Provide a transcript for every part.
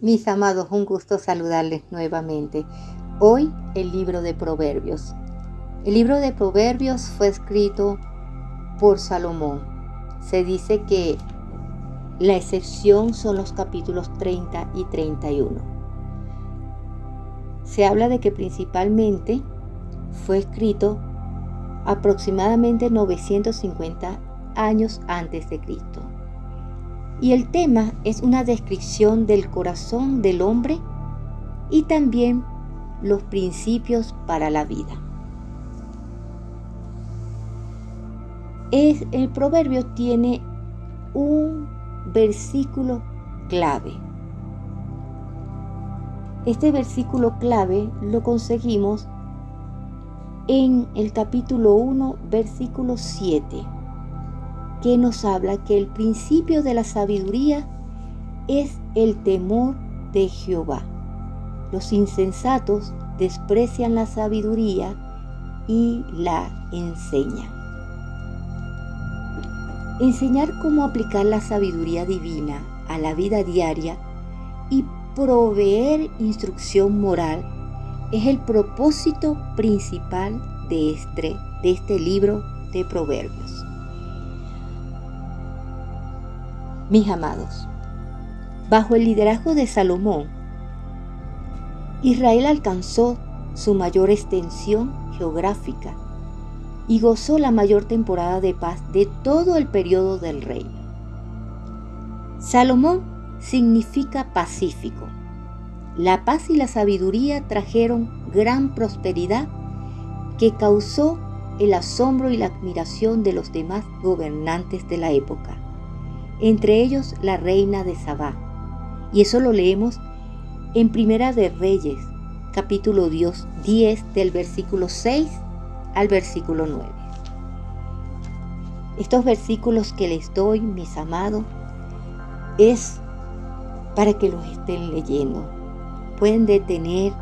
Mis amados, un gusto saludarles nuevamente. Hoy el libro de Proverbios. El libro de Proverbios fue escrito por Salomón. Se dice que la excepción son los capítulos 30 y 31. Se habla de que principalmente fue escrito aproximadamente 950 años antes de Cristo y el tema es una descripción del corazón del hombre y también los principios para la vida. Es, el proverbio tiene un versículo clave. Este versículo clave lo conseguimos en el capítulo 1, versículo 7 que nos habla que el principio de la sabiduría es el temor de Jehová. Los insensatos desprecian la sabiduría y la enseñan. Enseñar cómo aplicar la sabiduría divina a la vida diaria y proveer instrucción moral es el propósito principal de este, de este libro de Proverbios. Mis amados, bajo el liderazgo de Salomón, Israel alcanzó su mayor extensión geográfica y gozó la mayor temporada de paz de todo el periodo del reino. Salomón significa pacífico. La paz y la sabiduría trajeron gran prosperidad que causó el asombro y la admiración de los demás gobernantes de la época entre ellos la reina de Sabá. Y eso lo leemos en Primera de Reyes, capítulo 10, del versículo 6 al versículo 9. Estos versículos que les doy, mis amados, es para que los estén leyendo. Pueden detener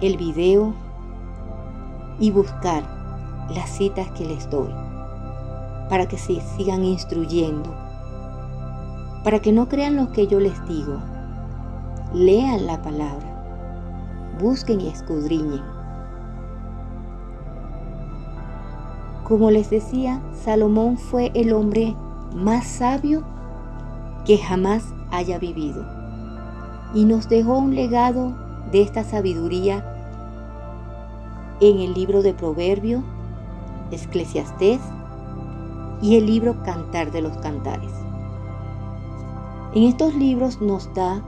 el video y buscar las citas que les doy para que se sigan instruyendo para que no crean lo que yo les digo. Lean la palabra, busquen y escudriñen. Como les decía, Salomón fue el hombre más sabio que jamás haya vivido y nos dejó un legado de esta sabiduría en el libro de Proverbio, Eclesiastés y el libro Cantar de los Cantares. En estos libros nos da,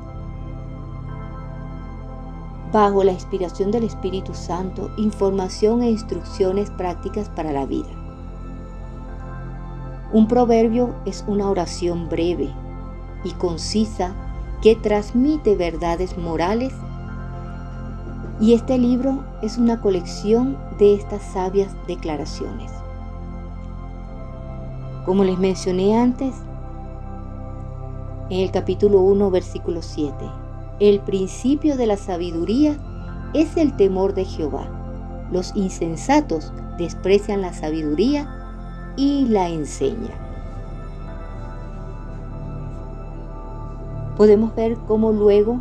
bajo la inspiración del Espíritu Santo, información e instrucciones prácticas para la vida. Un proverbio es una oración breve y concisa que transmite verdades morales y este libro es una colección de estas sabias declaraciones. Como les mencioné antes, en el capítulo 1, versículo 7. El principio de la sabiduría es el temor de Jehová. Los insensatos desprecian la sabiduría y la enseñan. Podemos ver cómo luego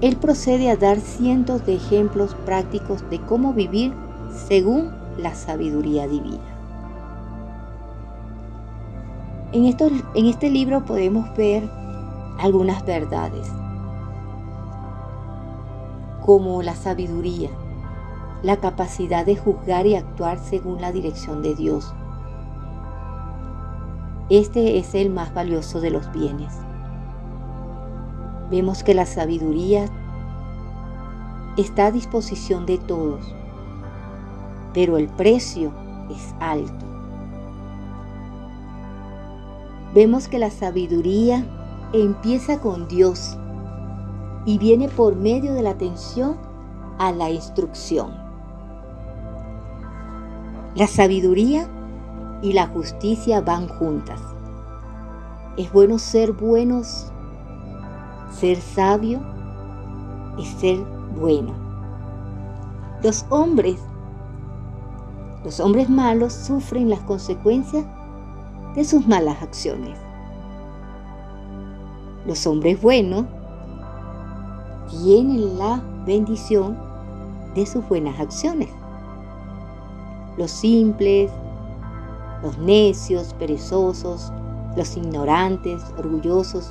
él procede a dar cientos de ejemplos prácticos de cómo vivir según la sabiduría divina. En, en este libro podemos ver algunas verdades, como la sabiduría, la capacidad de juzgar y actuar según la dirección de Dios. Este es el más valioso de los bienes. Vemos que la sabiduría está a disposición de todos, pero el precio es alto vemos que la sabiduría empieza con Dios y viene por medio de la atención a la instrucción. La sabiduría y la justicia van juntas. Es bueno ser buenos, ser sabio y ser bueno. Los hombres, los hombres malos sufren las consecuencias de sus malas acciones. Los hombres buenos tienen la bendición de sus buenas acciones. Los simples, los necios, perezosos, los ignorantes, orgullosos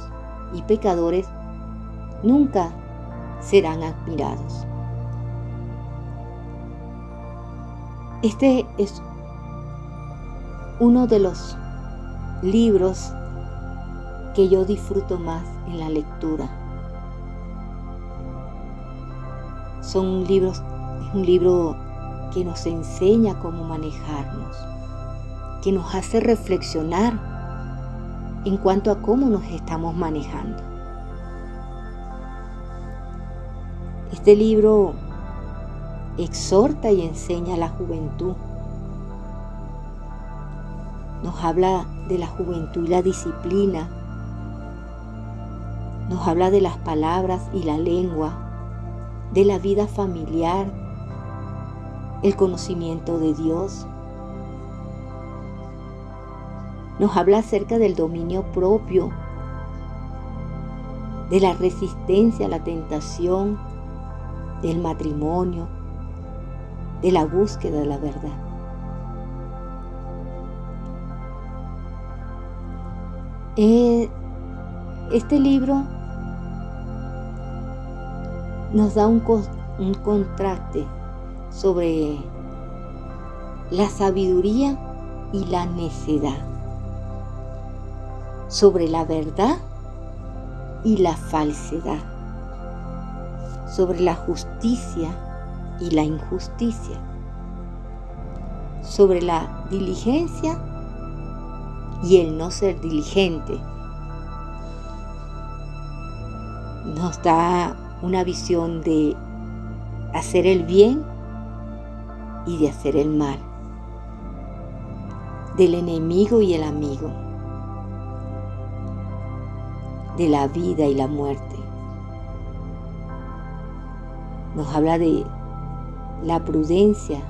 y pecadores nunca serán admirados. Este es uno de los libros que yo disfruto más en la lectura. Son libros, es un libro que nos enseña cómo manejarnos, que nos hace reflexionar en cuanto a cómo nos estamos manejando. Este libro exhorta y enseña a la juventud. Nos habla de la juventud y la disciplina. Nos habla de las palabras y la lengua, de la vida familiar, el conocimiento de Dios. Nos habla acerca del dominio propio, de la resistencia a la tentación, del matrimonio, de la búsqueda de la verdad. Eh, este libro nos da un, un contraste sobre la sabiduría y la necedad, sobre la verdad y la falsedad, sobre la justicia y la injusticia, sobre la diligencia y el no ser diligente. Nos da una visión de hacer el bien y de hacer el mal, del enemigo y el amigo, de la vida y la muerte. Nos habla de la prudencia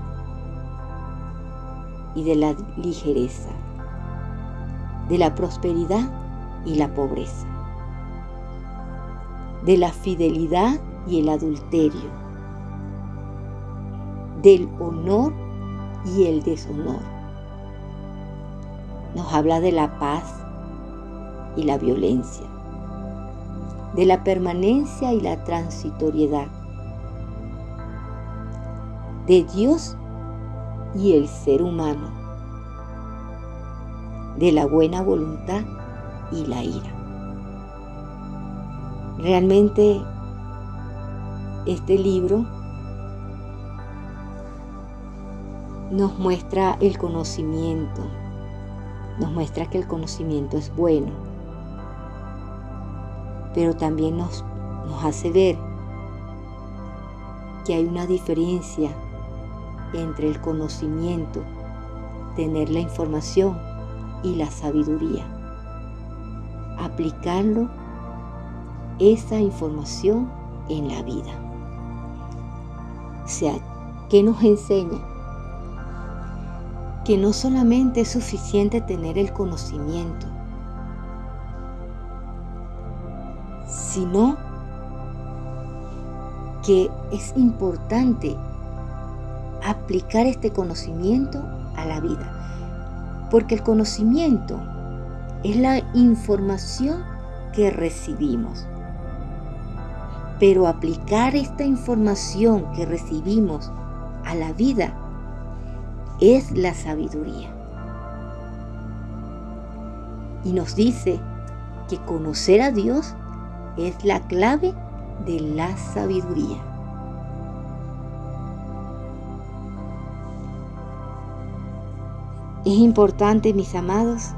y de la ligereza, de la prosperidad y la pobreza, de la fidelidad y el adulterio, del honor y el deshonor. Nos habla de la paz y la violencia, de la permanencia y la transitoriedad, de Dios y el ser humano, de la buena voluntad y la ira. Realmente este libro nos muestra el conocimiento, nos muestra que el conocimiento es bueno, pero también nos, hace ver que hay una diferencia entre el conocimiento, tener la información y la sabiduría. Aplicarlo, esa información en la vida. O sea, ¿qué nos enseña? Que no solamente es suficiente tener el conocimiento, sino que es importante aplicar este conocimiento a la vida. Porque el conocimiento es la información que recibimos. Pero aplicar esta información que recibimos a la vida es la sabiduría. Y nos dice que conocer a Dios es la clave de la sabiduría. Es importante, mis amados,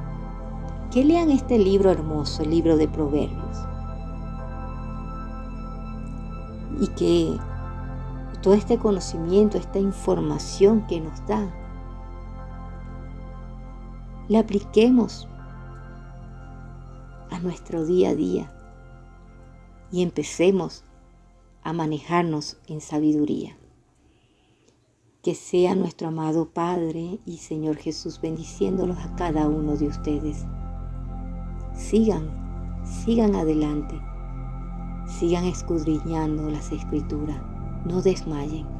que lean este libro hermoso, el libro de Proverbios. Y que todo este conocimiento, esta información que nos da, la apliquemos a nuestro día a día y empecemos a manejarnos en sabiduría. Que sea nuestro amado Padre y Señor Jesús bendiciéndolos a cada uno de ustedes. Sigan, sigan adelante, Sigan escudriñando las escrituras. No desmayen.